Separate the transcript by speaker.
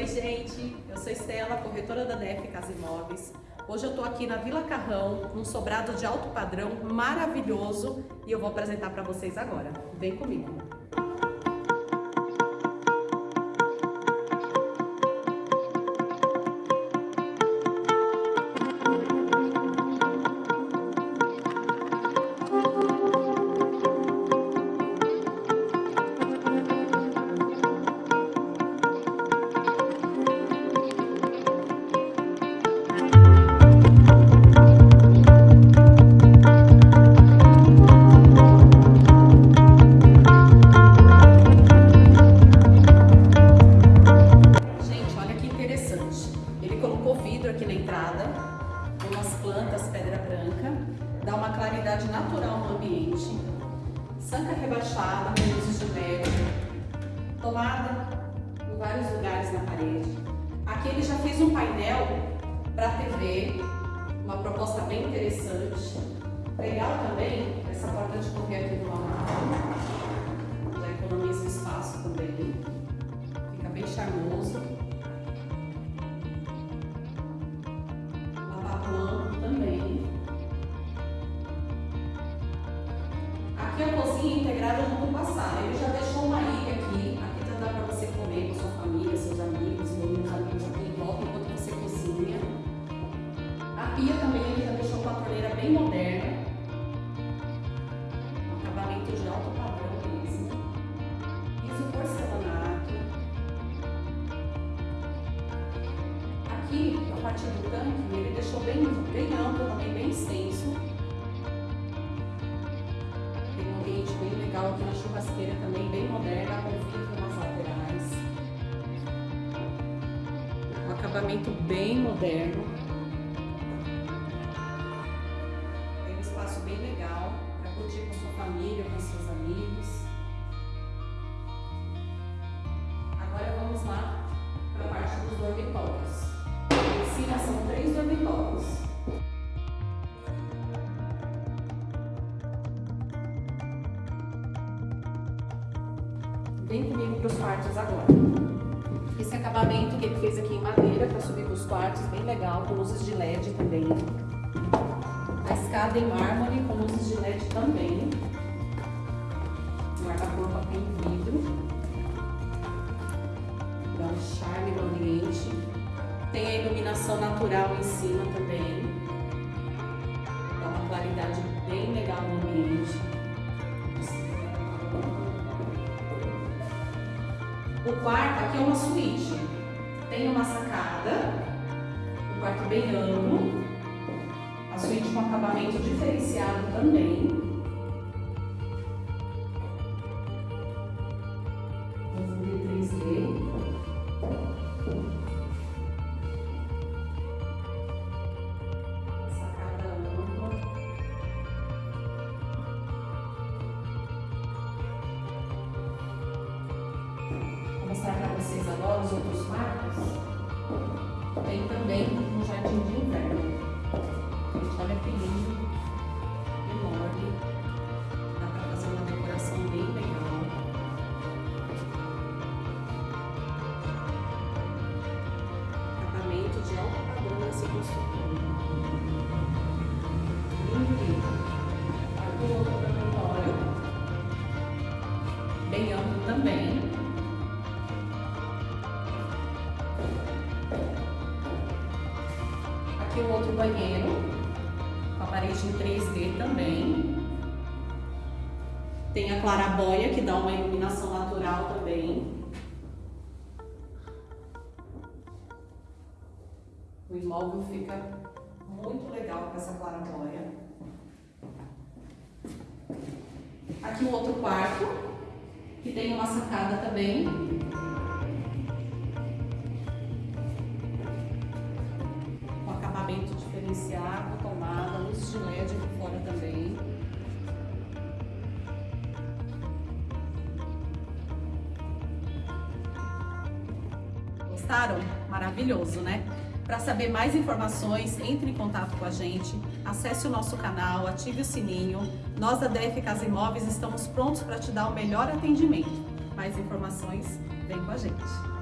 Speaker 1: Oi, gente. Eu sou Estela, corretora da DF Casa Imóveis. Hoje eu tô aqui na Vila Carrão, num sobrado de alto padrão maravilhoso e eu vou apresentar para vocês agora. Vem comigo. Umas plantas pedra branca, dá uma claridade natural no ambiente, sanca rebaixada luzes de LED, tomada em vários lugares na parede. Aqui ele já fez um painel para TV, uma proposta bem interessante. Legal também essa porta de de alto padrão mesmo. Piso porcelanato. Aqui, a partir do tanque, ele deixou bem, bem amplo, também bem extenso. Tem um ambiente bem legal aqui na churrasqueira também, bem moderna, com vidro nas laterais. Um acabamento bem moderno. Vem comigo para os quartos agora. Esse acabamento que ele fez aqui em madeira para subir para os quartos, bem legal, com luzes de LED também. A escada em mármore com luzes de LED também. Guarda-corpo em vidro. Dá um charme no ambiente. Tem a iluminação natural em cima também. Dá uma claridade bem legal no ambiente. O quarto aqui é uma suíte. Tem uma sacada, um quarto bem amplo, a suíte com acabamento diferenciado também. Mostrar para vocês agora os outros quartos. Tem também um jardim de inverno. Gente, olha que lindo, enorme. O outro banheiro, com a parede em 3D também. Tem a clarabóia, que dá uma iluminação natural também. O imóvel fica muito legal com essa clarabóia. Aqui o outro quarto, que tem uma sacada também. Gostaram? Maravilhoso, né? Para saber mais informações, entre em contato com a gente, acesse o nosso canal, ative o sininho. Nós da DF Casa Imóveis estamos prontos para te dar o melhor atendimento. Mais informações, vem com a gente.